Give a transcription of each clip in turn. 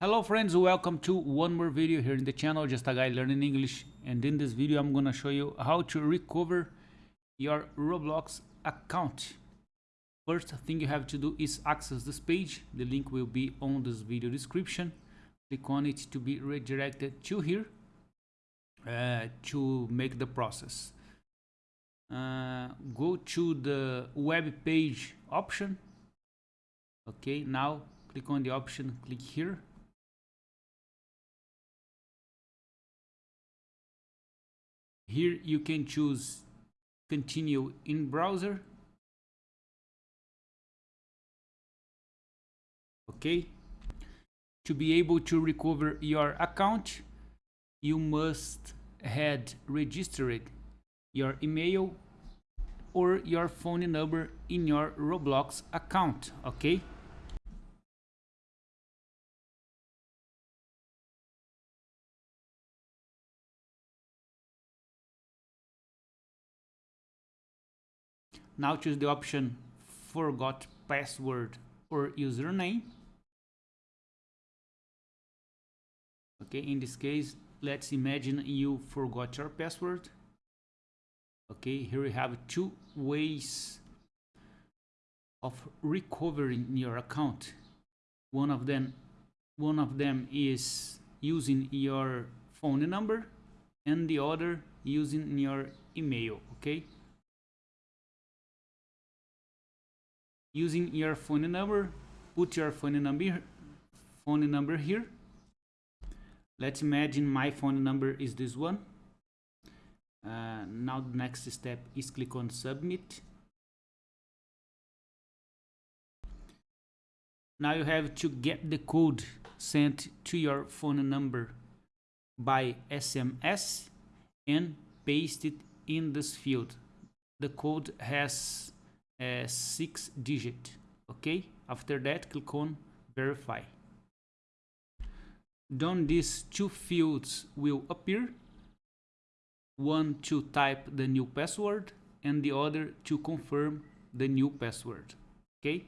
Hello friends, welcome to one more video here in the channel, just a guy learning English. And in this video, I'm gonna show you how to recover your Roblox account. First thing you have to do is access this page. The link will be on this video description. Click on it to be redirected to here uh, to make the process. Uh, go to the web page option. Okay, now click on the option, click here Here you can choose continue in browser. Okay. To be able to recover your account, you must had registered your email or your phone number in your Roblox account, okay? Now choose the option forgot password or username. Okay, in this case, let's imagine you forgot your password. Okay, here we have two ways of recovering your account. One of them, one of them is using your phone number and the other using your email, okay? Using your phone number put your phone number phone number here. Let's imagine my phone number is this one. Uh, now the next step is click on submit. Now you have to get the code sent to your phone number by SMS and paste it in this field. The code has uh, six digit okay after that click on verify. Then these two fields will appear? One to type the new password and the other to confirm the new password okay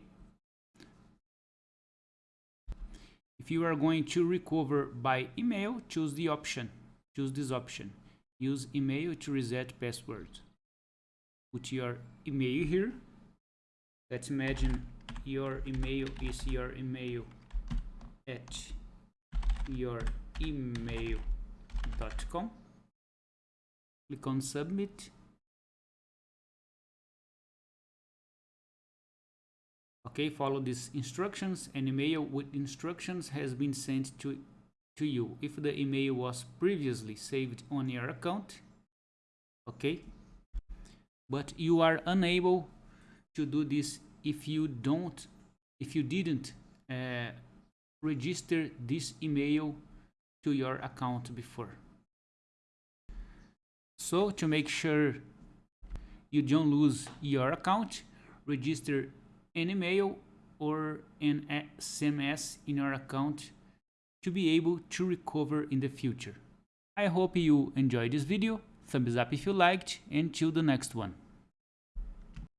if you are going to recover by email choose the option choose this option. Use email to reset password. Put your email here let's imagine your email is your email at your email.com click on submit. Okay follow these instructions. An email with instructions has been sent to to you. If the email was previously saved on your account okay but you are unable to do this if you don't if you didn't uh, register this email to your account before so to make sure you don't lose your account register an email or an SMS in your account to be able to recover in the future. I hope you enjoyed this video, thumbs up if you liked, and till the next one.